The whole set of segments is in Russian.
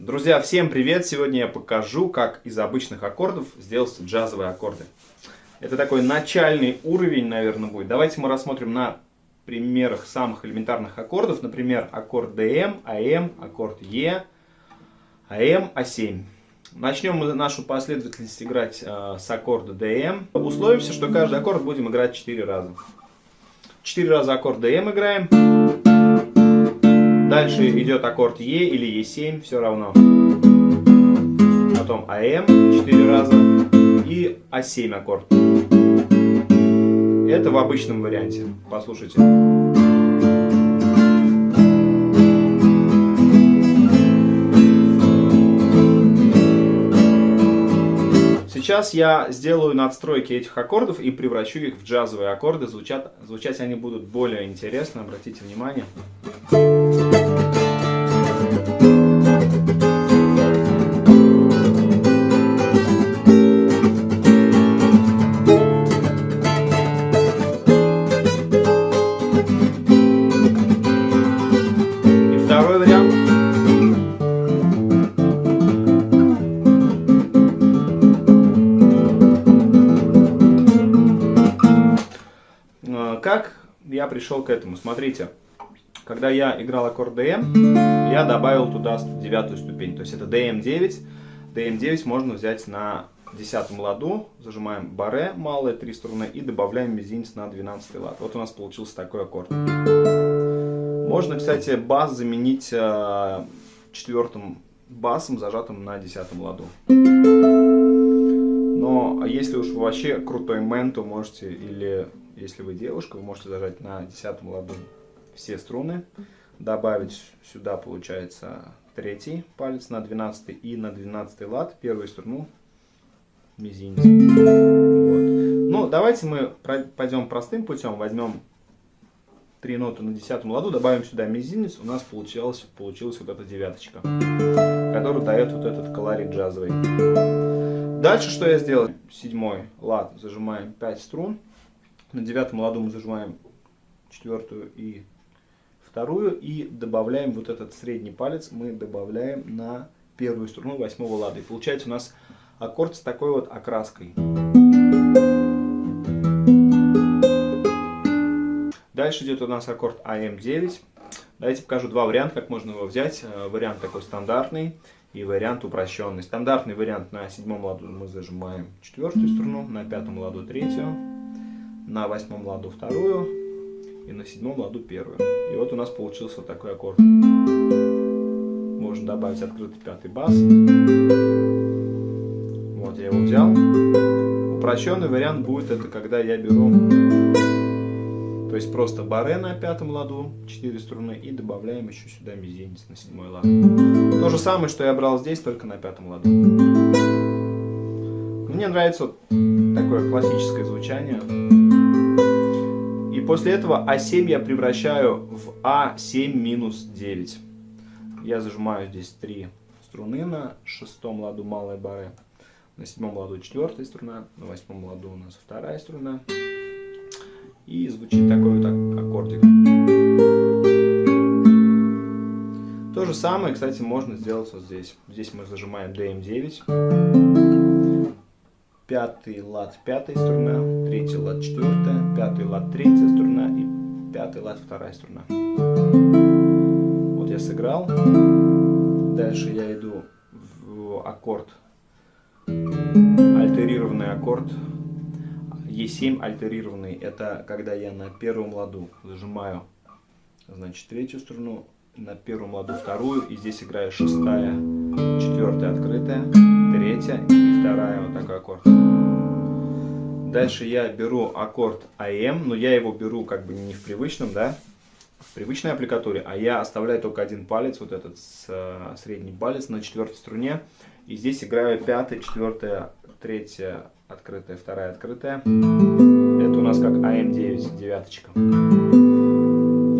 Друзья, всем привет! Сегодня я покажу, как из обычных аккордов сделать джазовые аккорды. Это такой начальный уровень, наверное, будет. Давайте мы рассмотрим на примерах самых элементарных аккордов. Например, аккорд DM, AM, аккорд E, AM, A7. Начнем мы нашу последовательность играть э, с аккорда DM. Условимся, что каждый аккорд будем играть 4 раза. 4 раза аккорд DM играем. Дальше идет аккорд Е или Е7, все равно. Потом АМ 4 раза и А7 аккорд. Это в обычном варианте. Послушайте. Сейчас я сделаю надстройки этих аккордов и превращу их в джазовые аккорды. Звучат, звучать они будут более интересно, обратите внимание. Я пришел к этому? Смотрите, когда я играл аккорд DM, я добавил туда девятую ступень. То есть это DM9. DM9 можно взять на десятом ладу, зажимаем баре, малые три струны, и добавляем мизинец на 12 лад. Вот у нас получился такой аккорд. Можно, кстати, бас заменить э, четвертым басом, зажатым на десятом ладу. Но если уж вообще крутой мэн, то можете или если вы девушка, вы можете зажать на десятом ладу все струны, добавить сюда, получается, третий палец на 12 и на 12 лад первую струну мизинец. Вот. Ну, давайте мы пойдем простым путем, возьмем три ноты на десятом ладу, добавим сюда мизинец, у нас получилась, получилась вот эта девяточка, которая дает вот этот колорит джазовый. Дальше что я сделал? Седьмой лад, зажимаем 5 струн, на девятом ладу мы зажимаем четвертую и вторую. И добавляем вот этот средний палец, мы добавляем на первую струну восьмого лада. И получается у нас аккорд с такой вот окраской. Дальше идет у нас аккорд АМ9. Давайте покажу два варианта, как можно его взять. Э, вариант такой стандартный и вариант упрощенный. Стандартный вариант на седьмом ладу мы зажимаем четвертую струну, на пятом ладу третью, на восьмом ладу вторую и на седьмом ладу первую. И вот у нас получился вот такой аккорд. Можно добавить открытый пятый бас. Вот я его взял. Упрощенный вариант будет это, когда я беру, то есть просто баре на пятом ладу, 4 струны, и добавляем еще сюда мизинец на седьмой лад. То же самое, что я брал здесь, только на пятом ладу. Мне нравится вот такое классическое звучание. После этого А7 я превращаю в А7 минус 9. Я зажимаю здесь три струны на шестом ладу малой бары, на седьмом ладу четвертая струна, на восьмом ладу у нас вторая струна. И звучит такой вот аккордик. То же самое, кстати, можно сделать вот здесь. Здесь мы зажимаем DM9 пятый лад пятая струна, третий лад четвертая, пятый лад третья струна и пятый лад вторая струна. Вот я сыграл. Дальше я иду в аккорд, альтерированный аккорд. Е7 альтерированный, это когда я на первом ладу зажимаю, значит, третью струну, на первом ладу вторую, и здесь играю шестая, четвертая открытая, третья и вторая, вот такой аккорд. Дальше я беру аккорд АМ, но я его беру как бы не в привычном, да, в привычной аппликатуре, а я оставляю только один палец, вот этот с, средний палец на четвертой струне. И здесь играю пятая, четвертая, третья открытая, вторая открытая. Это у нас как АМ9, девяточка.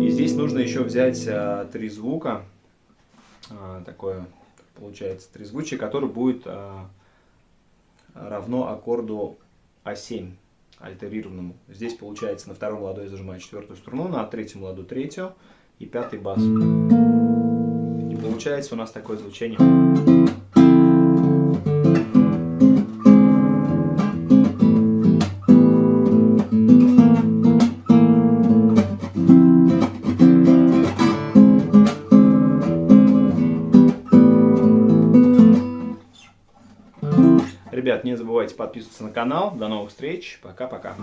И здесь нужно еще взять а, три звука, а, такое получается трезвучие, которое будет а, равно аккорду А7 альтерированному. Здесь получается на втором ладу я зажимаю четвертую струну, на третьем ладу третью и пятый бас. И Получается у нас такое звучание. Ребят, не забывайте подписываться на канал. До новых встреч. Пока-пока.